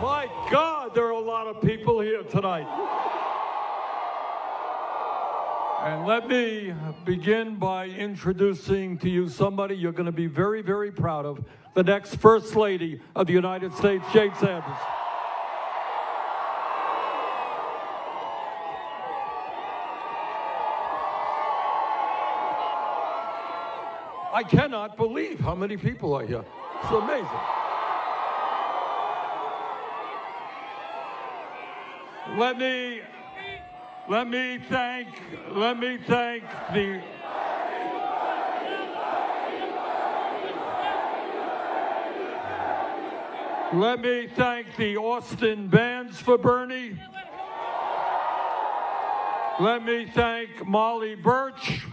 My God, there are a lot of people here tonight. And let me begin by introducing to you somebody you're going to be very, very proud of the next First Lady of the United States, Jane Sanders. I cannot believe how many people are here. It's amazing. Let me let me thank let me thank the Let me thank the Austin Bands for Bernie. Let me thank Molly Burch.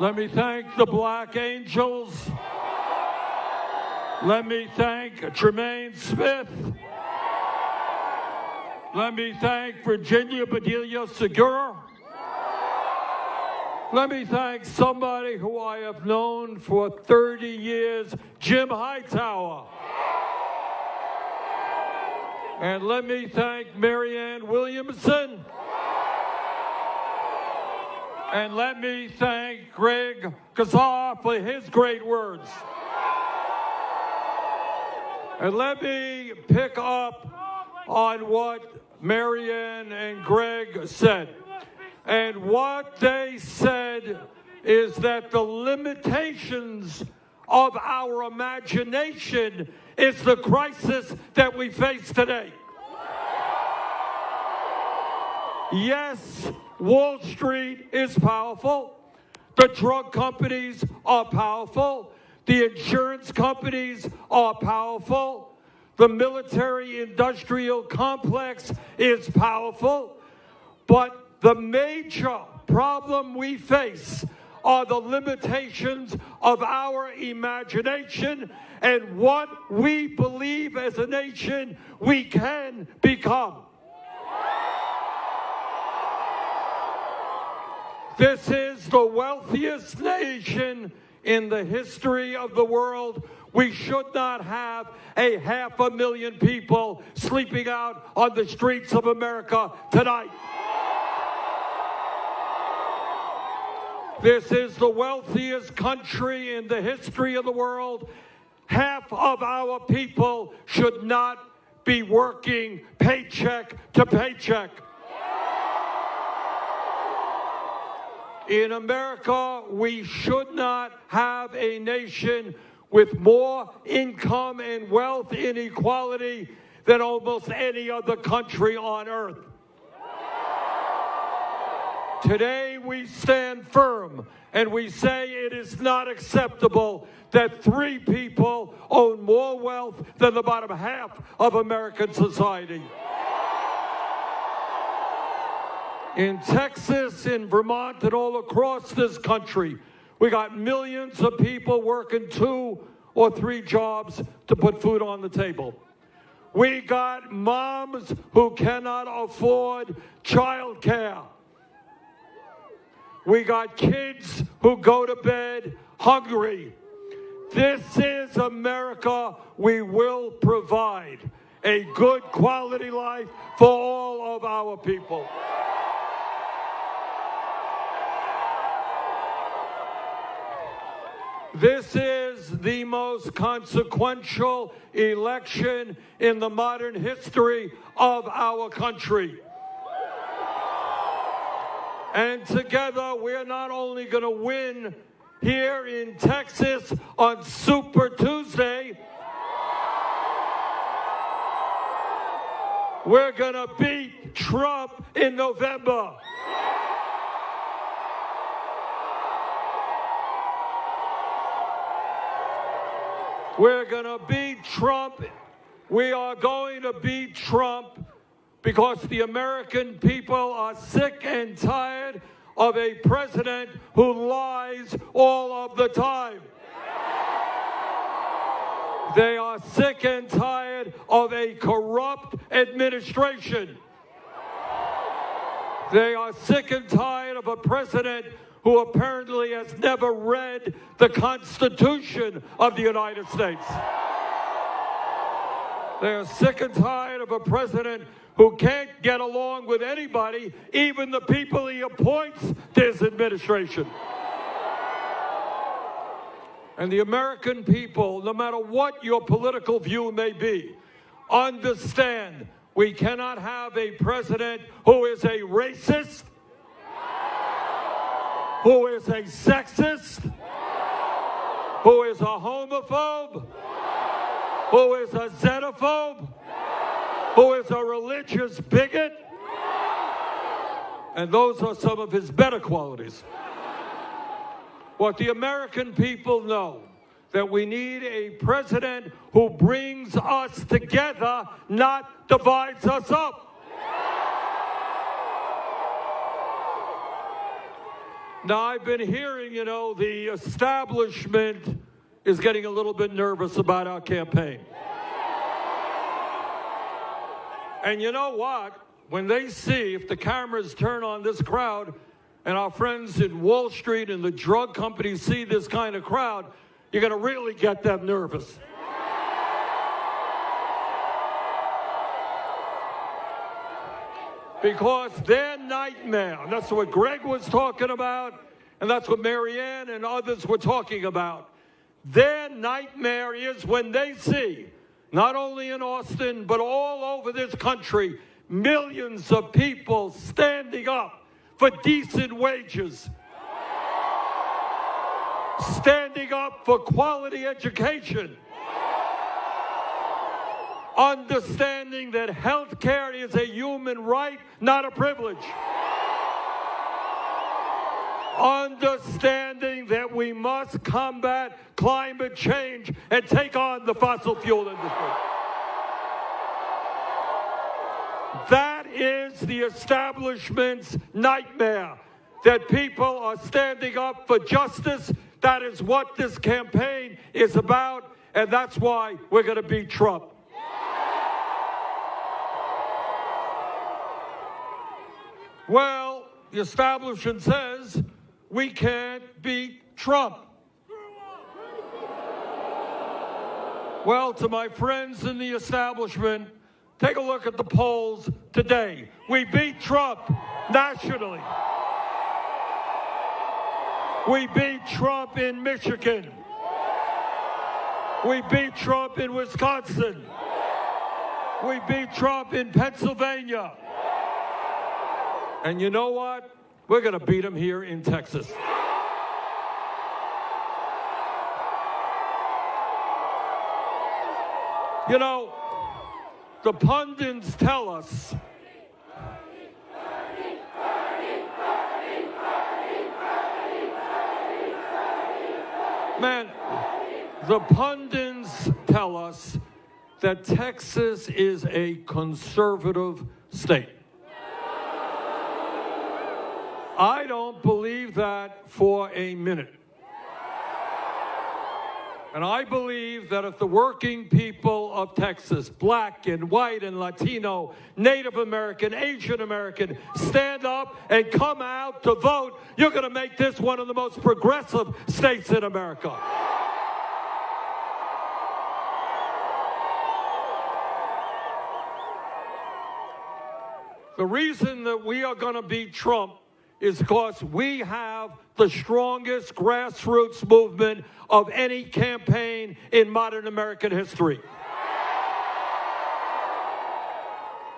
Let me thank the Black Angels. Let me thank Tremaine Smith. Let me thank Virginia Bedelia Segura. Let me thank somebody who I have known for 30 years, Jim Hightower. And let me thank Marianne Williamson. And let me thank Greg Casar for his great words. And let me pick up on what Marianne and Greg said. And what they said is that the limitations of our imagination is the crisis that we face today. Yes, Wall Street is powerful. The drug companies are powerful. The insurance companies are powerful. The military industrial complex is powerful. But the major problem we face are the limitations of our imagination and what we believe as a nation we can become. This is the wealthiest nation in the history of the world. We should not have a half a million people sleeping out on the streets of America tonight. This is the wealthiest country in the history of the world. Half of our people should not be working paycheck to paycheck. In America, we should not have a nation with more income and wealth inequality than almost any other country on earth. Today we stand firm and we say it is not acceptable that three people own more wealth than the bottom half of American society. In Texas, in Vermont, and all across this country, we got millions of people working two or three jobs to put food on the table. We got moms who cannot afford child care. We got kids who go to bed hungry. This is America. We will provide a good quality life for all of our people. This is the most consequential election in the modern history of our country. And together, we're not only going to win here in Texas on Super Tuesday, we're going to beat Trump in November. We're going to beat Trump. We are going to beat Trump because the American people are sick and tired of a president who lies all of the time. They are sick and tired of a corrupt administration. They are sick and tired of a president who apparently has never read the Constitution of the United States. They're sick and tired of a president who can't get along with anybody, even the people he appoints to his administration. And the American people, no matter what your political view may be, understand we cannot have a president who is a racist, who is a sexist, who is a homophobe, who is a xenophobe, who is a religious bigot. And those are some of his better qualities. What the American people know that we need a president who brings us together, not divides us up. Now, I've been hearing, you know, the establishment is getting a little bit nervous about our campaign. And you know what? When they see, if the cameras turn on this crowd, and our friends in Wall Street and the drug companies see this kind of crowd, you're going to really get them nervous. Because their nightmare, and that's what Greg was talking about, and that's what Marianne and others were talking about. Their nightmare is when they see, not only in Austin, but all over this country, millions of people standing up for decent wages, standing up for quality education, understanding that health care is a human right, not a privilege. Understanding that we must combat climate change and take on the fossil fuel industry. That is the establishment's nightmare. That people are standing up for justice. That is what this campaign is about, and that's why we're going to beat Trump. Well, the establishment says we can't beat Trump. Well, to my friends in the establishment, Take a look at the polls today. We beat Trump nationally. We beat Trump in Michigan. We beat Trump in Wisconsin. We beat Trump in Pennsylvania. And you know what? We're going to beat them here in Texas. You know, the pundits tell us Man, the pundits tell us that Texas is a conservative state. I don't believe that for a minute. And I believe that if the working people of Texas, black and white and Latino, Native American, Asian American, stand up and come out to vote, you're going to make this one of the most progressive states in America. The reason that we are going to beat Trump is because we have the strongest grassroots movement of any campaign in modern American history.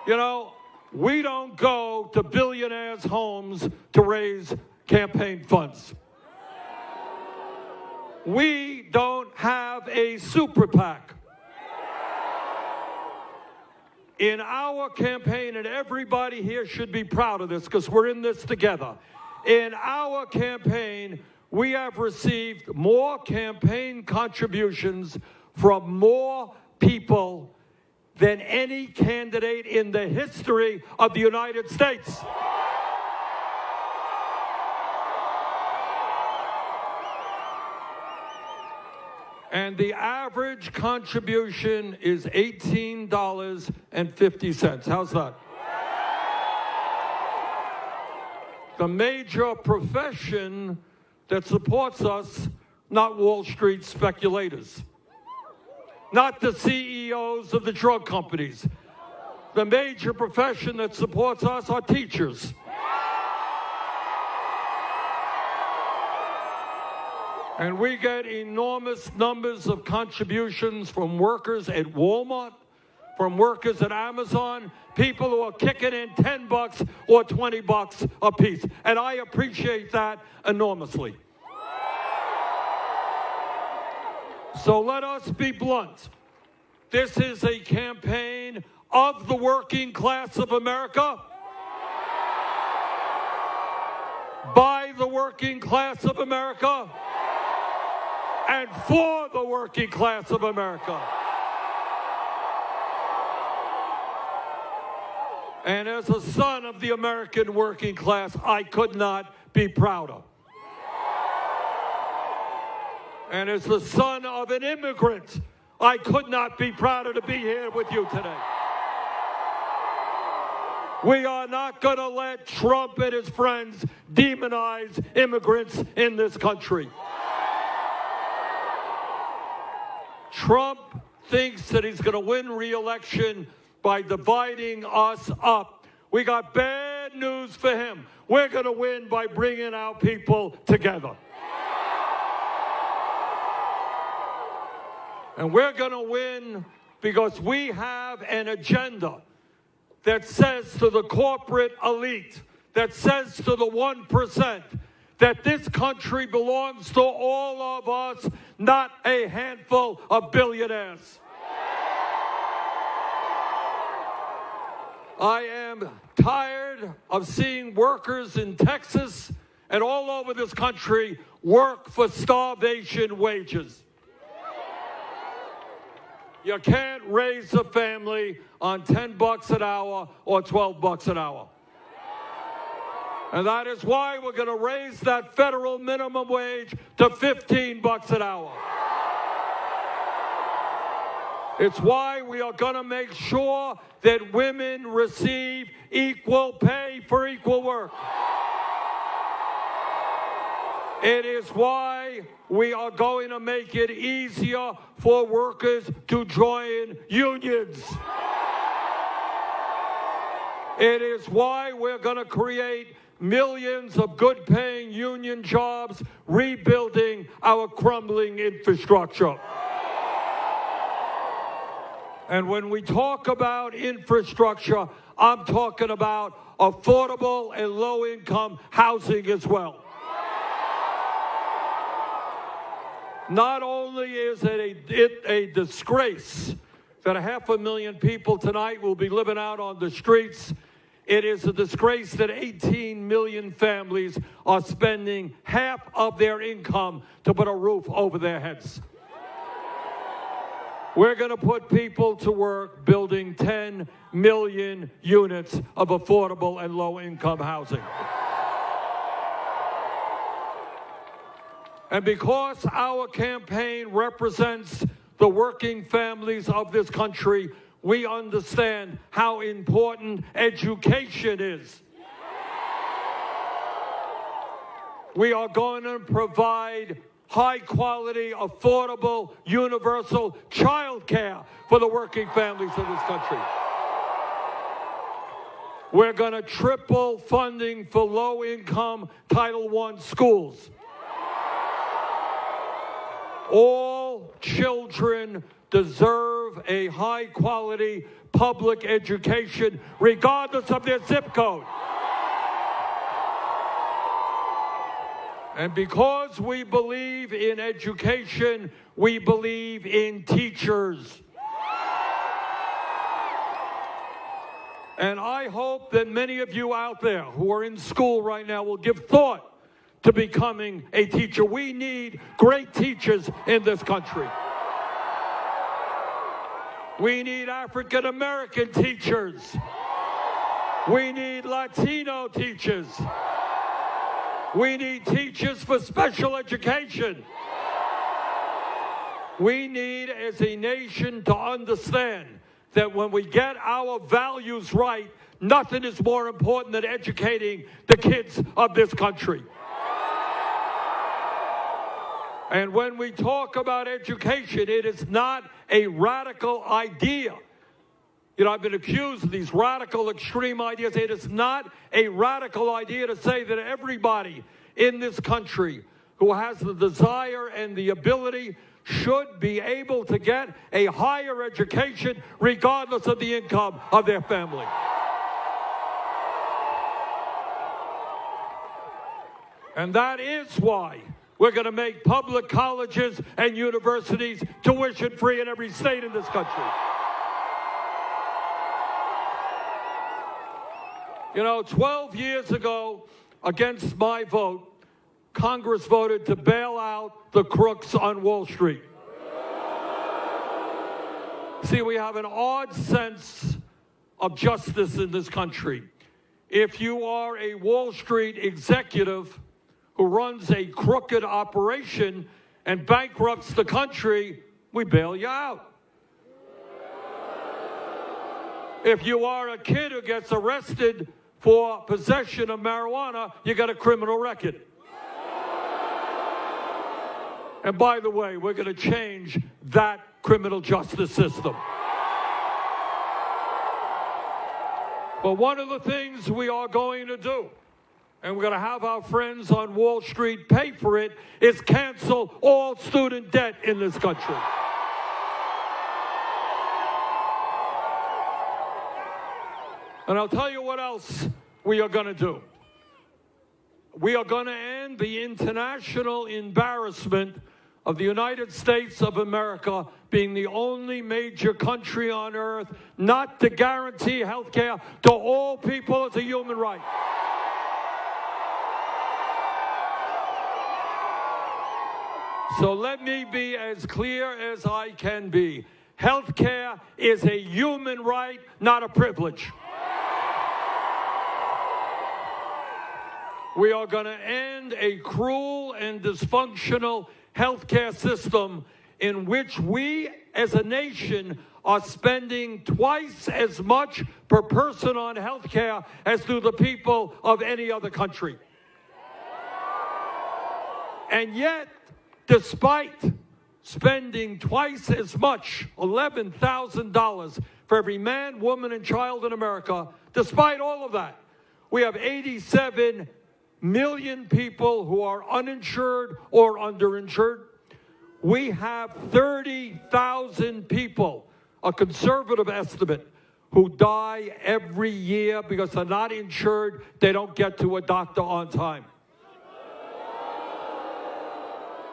You know, we don't go to billionaires' homes to raise campaign funds. We don't have a super PAC in our campaign, and everybody here should be proud of this because we're in this together. In our campaign, we have received more campaign contributions from more people than any candidate in the history of the United States. And the average contribution is $18.50. How's that? The major profession that supports us, not Wall Street speculators. not the CEOs of the drug companies. The major profession that supports us are teachers. And we get enormous numbers of contributions from workers at Walmart, from workers at Amazon, people who are kicking in 10 bucks or 20 bucks a piece. And I appreciate that enormously. So let us be blunt. This is a campaign of the working class of America, by the working class of America and for the working class of America. And as a son of the American working class, I could not be prouder. And as the son of an immigrant, I could not be prouder to be here with you today. We are not going to let Trump and his friends demonize immigrants in this country. Trump thinks that he's going to win re-election by dividing us up. We got bad news for him. We're going to win by bringing our people together. And we're going to win because we have an agenda that says to the corporate elite, that says to the 1%, that this country belongs to all of us, not a handful of billionaires. I am tired of seeing workers in Texas and all over this country work for starvation wages. You can't raise a family on 10 bucks an hour or 12 bucks an hour. And that is why we're going to raise that federal minimum wage to 15 bucks an hour. It's why we are going to make sure that women receive equal pay for equal work. It is why we are going to make it easier for workers to join unions. It is why we're going to create millions of good paying union jobs, rebuilding our crumbling infrastructure. And when we talk about infrastructure, I'm talking about affordable and low income housing as well. Not only is it a, it a disgrace that a half a million people tonight will be living out on the streets it is a disgrace that 18 million families are spending half of their income to put a roof over their heads. We're going to put people to work building 10 million units of affordable and low income housing. And because our campaign represents the working families of this country, we understand how important education is. We are going to provide high quality, affordable, universal child care for the working families of this country. We're going to triple funding for low income Title I schools. All children deserve a high quality public education, regardless of their zip code. And because we believe in education, we believe in teachers. And I hope that many of you out there who are in school right now will give thought to becoming a teacher. We need great teachers in this country. We need African American teachers. We need Latino teachers. We need teachers for special education. We need, as a nation, to understand that when we get our values right, nothing is more important than educating the kids of this country. And when we talk about education, it is not a radical idea. You know, I've been accused of these radical, extreme ideas. It is not a radical idea to say that everybody in this country who has the desire and the ability should be able to get a higher education regardless of the income of their family. And that is why we're going to make public colleges and universities tuition free in every state in this country. You know, 12 years ago, against my vote, Congress voted to bail out the crooks on Wall Street. See, we have an odd sense of justice in this country. If you are a Wall Street executive who runs a crooked operation and bankrupts the country, we bail you out. If you are a kid who gets arrested for possession of marijuana, you got a criminal record. And by the way, we're going to change that criminal justice system. But one of the things we are going to do, and we're going to have our friends on Wall Street pay for it, is cancel all student debt in this country. And I'll tell you what else we are going to do. We are going to end the international embarrassment of the United States of America being the only major country on earth not to guarantee health care to all people as a human right. So let me be as clear as I can be. Health care is a human right, not a privilege. We are going to end a cruel and dysfunctional healthcare system in which we as a nation are spending twice as much per person on health care as do the people of any other country. And yet, despite spending twice as much, $11,000 for every man, woman, and child in America, despite all of that, we have 87 million people who are uninsured or underinsured. We have 30,000 people, a conservative estimate, who die every year because they're not insured, they don't get to a doctor on time.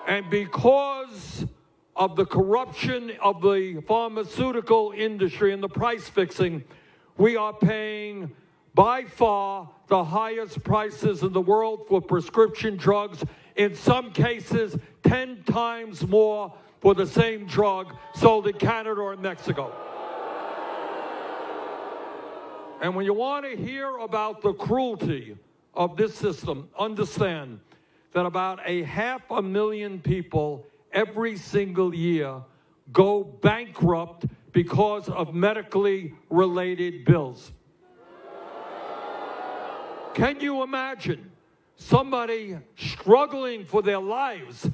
And because of the corruption of the pharmaceutical industry and the price fixing, we are paying by far the highest prices in the world for prescription drugs, in some cases 10 times more for the same drug sold in Canada or Mexico. And when you want to hear about the cruelty of this system, understand that about a half a million people every single year go bankrupt because of medically related bills. Can you imagine somebody struggling for their lives,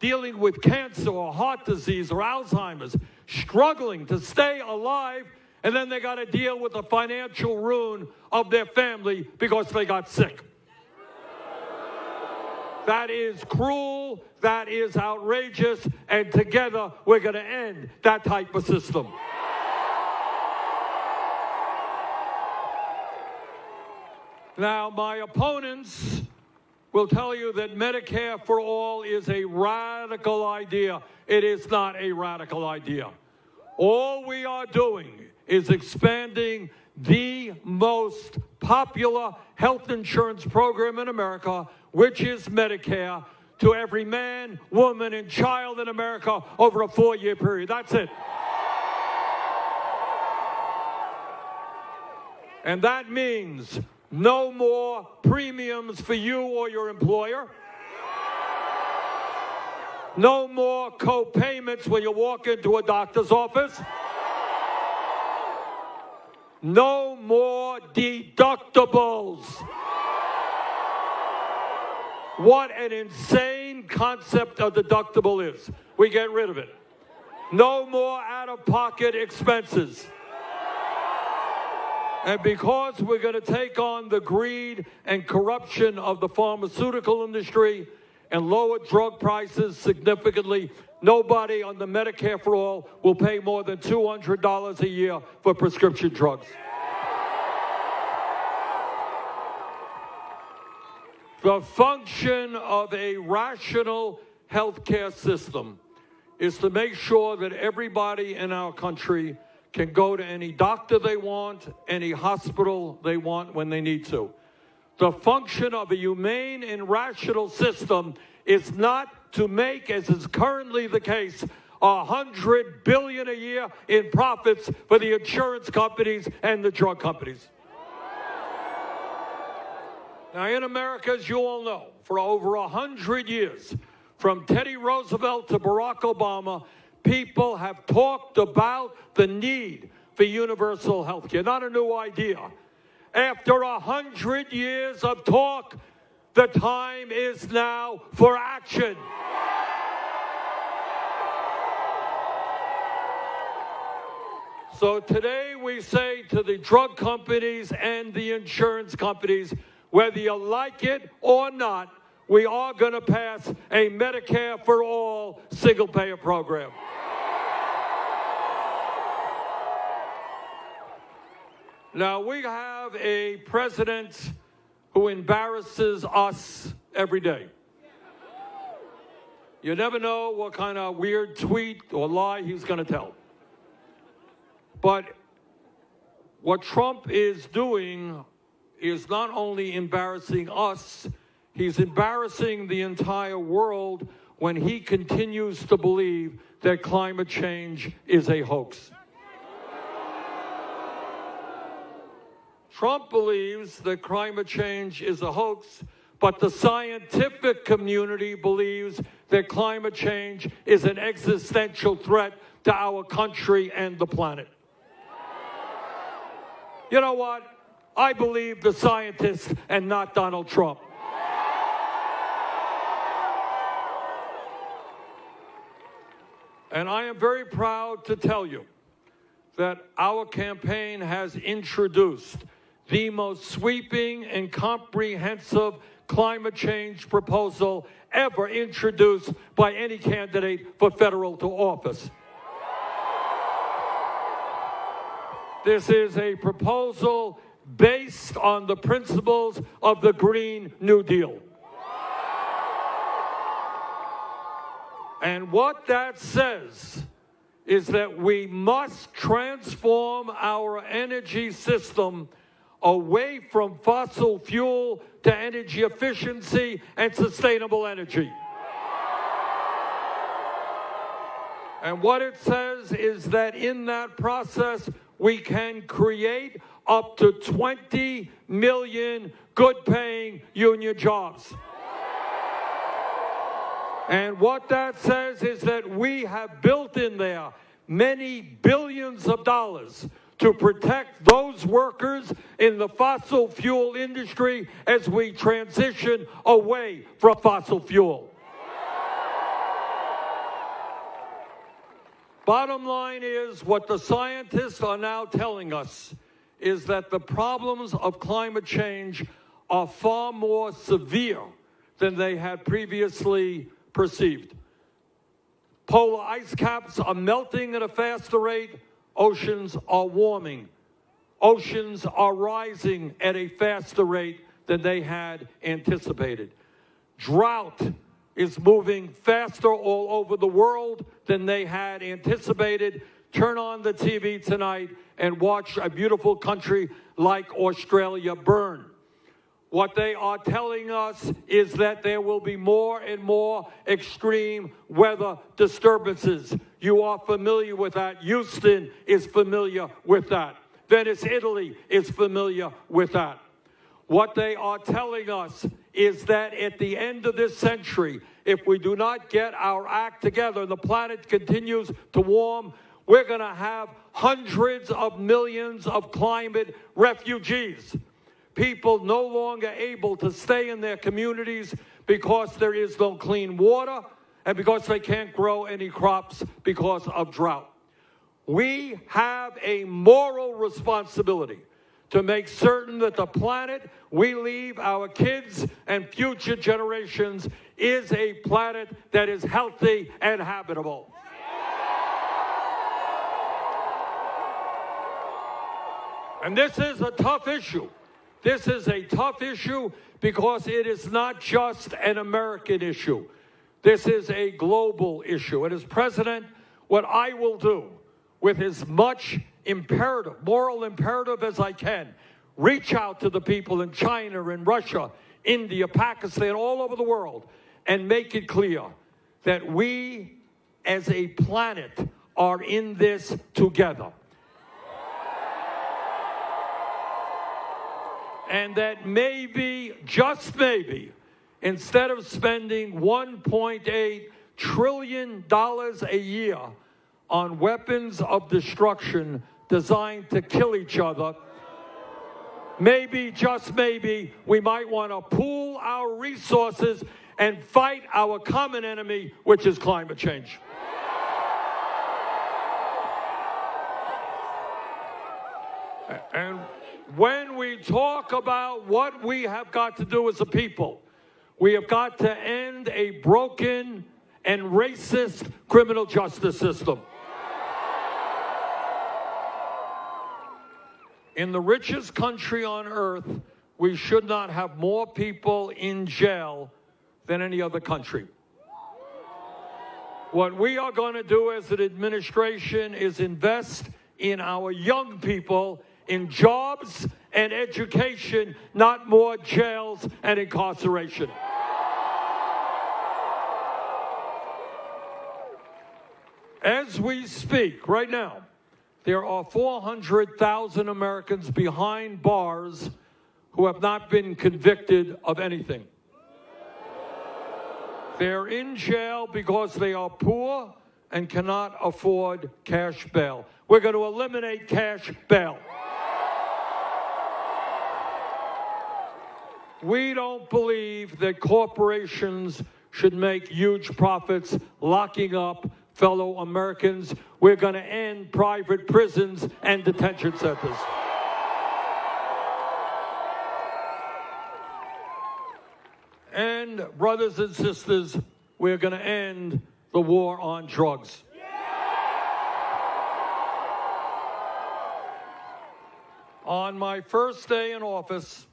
dealing with cancer or heart disease or Alzheimer's, struggling to stay alive, and then they got to deal with the financial ruin of their family because they got sick? That is cruel, that is outrageous, and together we're going to end that type of system. Now, my opponents will tell you that Medicare for all is a radical idea. It is not a radical idea. All we are doing is expanding the most popular health insurance program in America, which is Medicare, to every man, woman, and child in America over a four year period. That's it. And that means no more premiums for you or your employer. No more co-payments when you walk into a doctor's office. No more deductibles. What an insane concept a deductible is. We get rid of it. No more out of pocket expenses. And because we're going to take on the greed and corruption of the pharmaceutical industry and lower drug prices significantly, nobody on the Medicare for All will pay more than $200 a year for prescription drugs. The function of a rational healthcare system is to make sure that everybody in our country can go to any doctor they want, any hospital they want when they need to. The function of a humane and rational system is not to make, as is currently the case, a hundred billion a year in profits for the insurance companies and the drug companies. Now, in America, as you all know, for over a hundred years, from Teddy Roosevelt to Barack Obama, people have talked about the need for universal health care. Not a new idea. After a hundred years of talk, the time is now for action. So today we say to the drug companies and the insurance companies, whether you like it or not, we are going to pass a Medicare for all single payer program. Now, we have a president who embarrasses us every day. You never know what kind of weird tweet or lie he's going to tell. But what Trump is doing is not only embarrassing us, he's embarrassing the entire world when he continues to believe that climate change is a hoax. Trump believes that climate change is a hoax, but the scientific community believes that climate change is an existential threat to our country and the planet. You know what? I believe the scientists and not Donald Trump. And I am very proud to tell you that our campaign has introduced the most sweeping and comprehensive climate change proposal ever introduced by any candidate for federal to office. This is a proposal based on the principles of the Green New Deal. And what that says is that we must transform our energy system away from fossil fuel to energy efficiency and sustainable energy. And what it says is that in that process, we can create up to 20 million good paying union jobs. And what that says is that we have built in there many billions of dollars to protect those workers in the fossil fuel industry as we transition away from fossil fuel. Bottom line is what the scientists are now telling us is that the problems of climate change are far more severe than they had previously perceived. Polar ice caps are melting at a faster rate, oceans are warming. Oceans are rising at a faster rate than they had anticipated. Drought is moving faster all over the world than they had anticipated. Turn on the TV tonight and watch a beautiful country like Australia burn. What they are telling us is that there will be more and more extreme weather disturbances. You are familiar with that. Houston is familiar with that. Venice, Italy is familiar with that. What they are telling us is that at the end of this century, if we do not get our act together and the planet continues to warm, we're going to have hundreds of millions of climate refugees people no longer able to stay in their communities because there is no clean water and because they can't grow any crops because of drought. We have a moral responsibility to make certain that the planet we leave our kids and future generations is a planet that is healthy and habitable. And this is a tough issue. This is a tough issue because it is not just an American issue. This is a global issue. And as president, what I will do with as much imperative, moral imperative as I can, reach out to the people in China in Russia, India, Pakistan, all over the world, and make it clear that we as a planet are in this together. And that maybe, just maybe, instead of spending $1.8 trillion a year on weapons of destruction designed to kill each other, maybe, just maybe, we might want to pool our resources and fight our common enemy, which is climate change. And when we talk about what we have got to do as a people, we have got to end a broken and racist criminal justice system. In the richest country on earth, we should not have more people in jail than any other country. What we are going to do as an administration is invest in our young people in jobs and education, not more jails and incarceration. As we speak right now, there are 400,000 Americans behind bars who have not been convicted of anything. They're in jail because they are poor and cannot afford cash bail. We're going to eliminate cash bail. We don't believe that corporations should make huge profits locking up fellow Americans. We're going to end private prisons and detention centers. And, brothers and sisters, we're going to end the war on drugs. On my first day in office,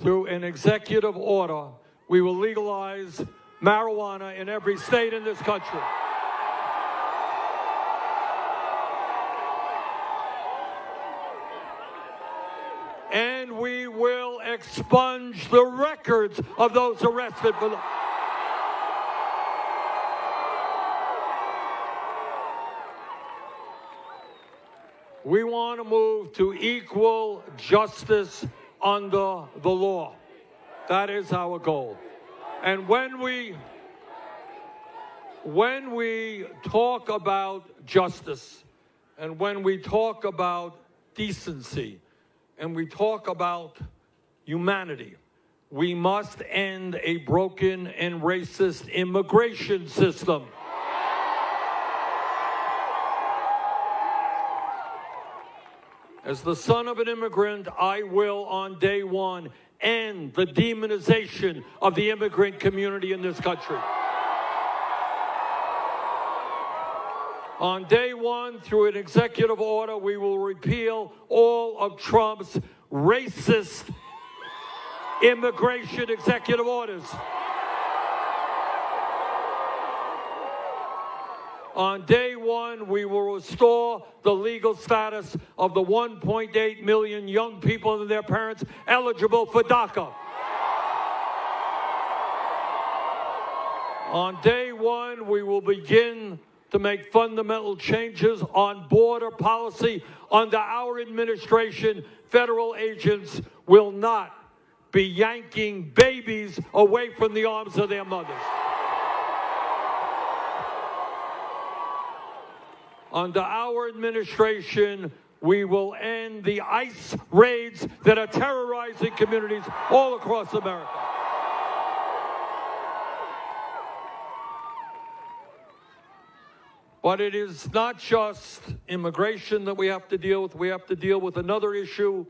through an executive order, we will legalize marijuana in every state in this country. And we will expunge the records of those arrested for the. We want to move to equal justice under the law. That is our goal. And when we when we talk about justice and when we talk about decency and we talk about humanity, we must end a broken and racist immigration system. As the son of an immigrant, I will on day one end the demonization of the immigrant community in this country. On day one, through an executive order, we will repeal all of Trump's racist immigration executive orders. On day one, we will restore the legal status of the 1.8 million young people and their parents eligible for DACA. On day one, we will begin to make fundamental changes on border policy. Under our administration, federal agents will not be yanking babies away from the arms of their mothers. Under our administration, we will end the ICE raids that are terrorizing communities all across America. But it is not just immigration that we have to deal with. We have to deal with another issue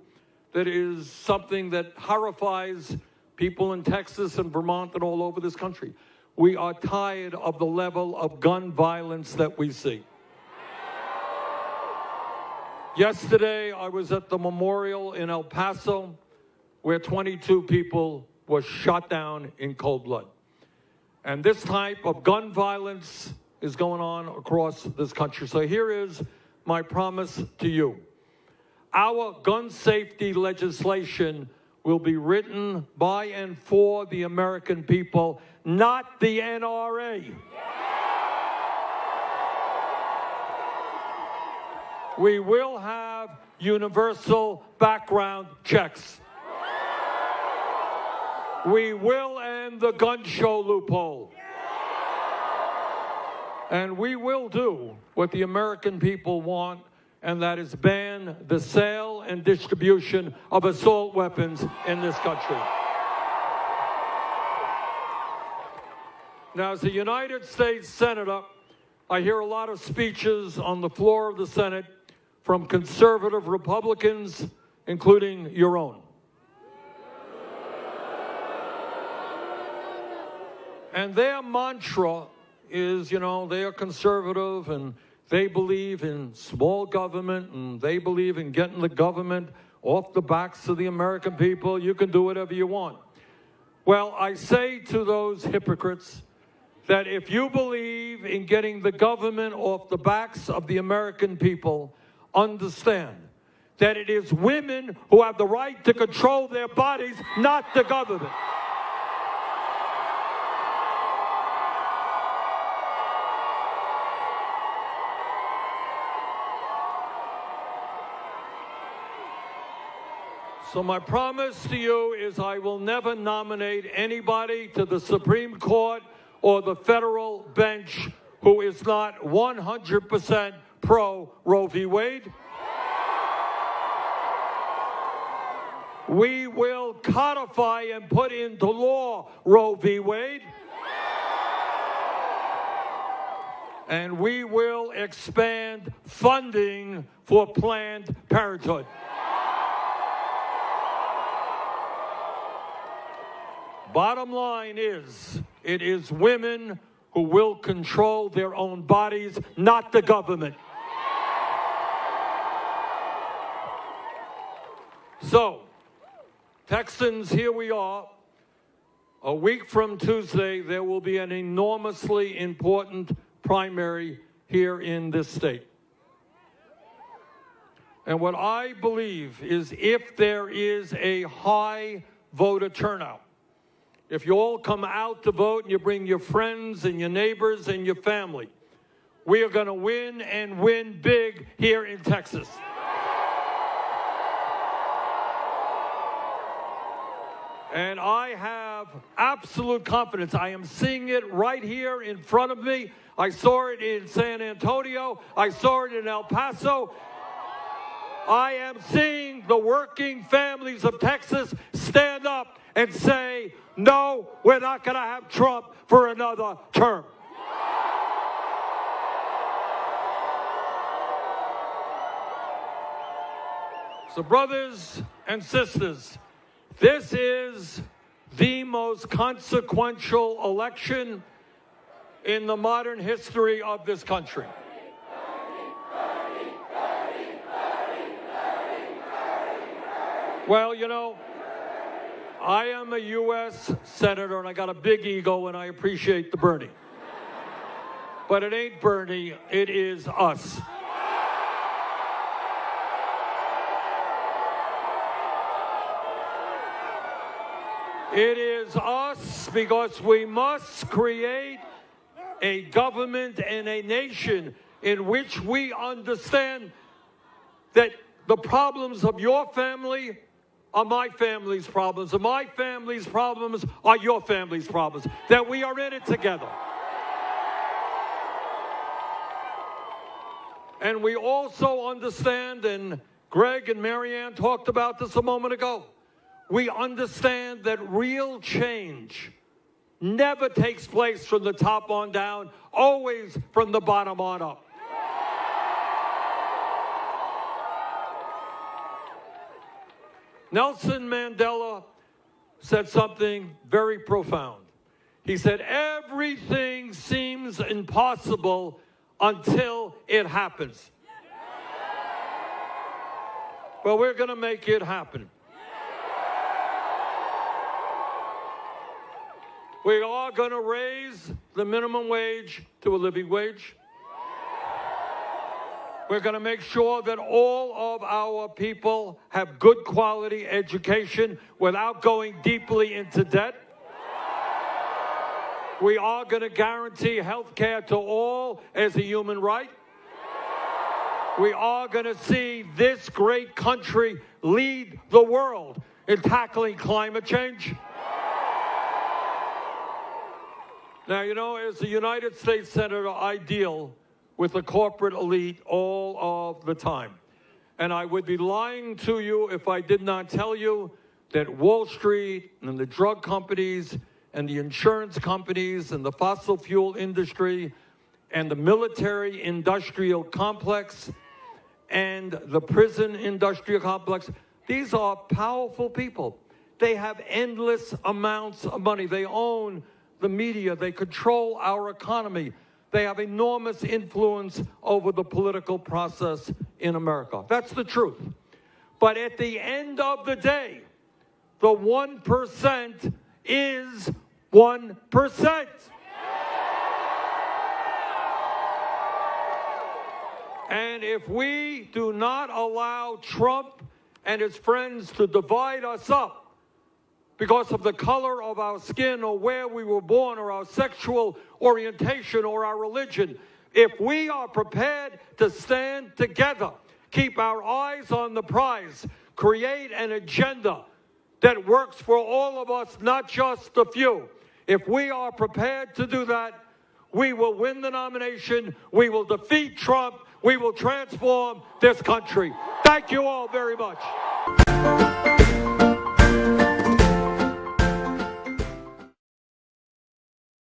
that is something that horrifies people in Texas and Vermont and all over this country. We are tired of the level of gun violence that we see. Yesterday, I was at the memorial in El Paso where 22 people were shot down in cold blood. And this type of gun violence is going on across this country. So here is my promise to you. Our gun safety legislation will be written by and for the American people, not the NRA. We will have universal background checks. We will end the gun show loophole. And we will do what the American people want, and that is ban the sale and distribution of assault weapons in this country. Now, as a United States Senator, I hear a lot of speeches on the floor of the Senate from conservative Republicans, including your own. And their mantra is, you know, they are conservative and they believe in small government and they believe in getting the government off the backs of the American people. You can do whatever you want. Well, I say to those hypocrites that if you believe in getting the government off the backs of the American people, understand that it is women who have the right to control their bodies, not the government. So my promise to you is I will never nominate anybody to the Supreme Court or the federal bench who is not 100% pro Roe v. Wade. We will codify and put into law Roe v. Wade. And we will expand funding for Planned Parenthood. Bottom line is, it is women who will control their own bodies, not the government. So, Texans, here we are. A week from Tuesday, there will be an enormously important primary here in this state. And what I believe is if there is a high voter turnout, if you all come out to vote and you bring your friends and your neighbors and your family, we are going to win and win big here in Texas. And I have absolute confidence. I am seeing it right here in front of me. I saw it in San Antonio. I saw it in El Paso. I am seeing the working families of Texas stand up and say, no, we're not going to have Trump for another term. So, brothers and sisters, this is the most consequential election in the modern history of this country. Well, you know, I am a U.S. Senator and I got a big ego and I appreciate the Bernie. But it ain't Bernie, it is us. It is us because we must create a government and a nation in which we understand that the problems of your family are my family's problems, and my family's problems are your family's problems, that we are in it together. And we also understand, and Greg and Marianne talked about this a moment ago, we understand that real change never takes place from the top on down, always from the bottom on up. Nelson Mandela said something very profound. He said, Everything seems impossible until it happens. But we're going to make it happen. We are going to raise the minimum wage to a living wage. We're going to make sure that all of our people have good quality education without going deeply into debt. We are going to guarantee health care to all as a human right. We are going to see this great country lead the world in tackling climate change. Now, you know, as a United States Senator, I deal with the corporate elite all of the time. And I would be lying to you if I did not tell you that Wall Street and the drug companies and the insurance companies and the fossil fuel industry and the military industrial complex and the prison industrial complex, these are powerful people. They have endless amounts of money. They own the media, they control our economy. They have enormous influence over the political process in America. That's the truth. But at the end of the day, the 1% is 1%. And if we do not allow Trump and his friends to divide us up, because of the color of our skin or where we were born or our sexual orientation or our religion. If we are prepared to stand together, keep our eyes on the prize, create an agenda that works for all of us, not just the few. If we are prepared to do that, we will win the nomination. We will defeat Trump. We will transform this country. Thank you all very much.